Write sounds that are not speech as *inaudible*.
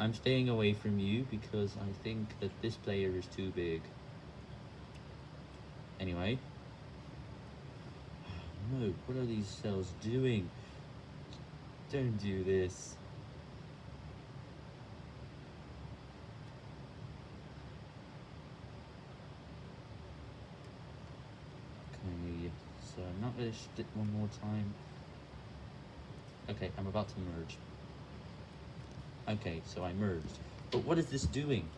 I'm staying away from you because I think that this player is too big. Anyway. *sighs* Oh, no, what are these cells doing? Don't do this. Okay, so I'm not going to split one more time. Okay, I'm about to merge. Okay, so I merged. But what is this doing?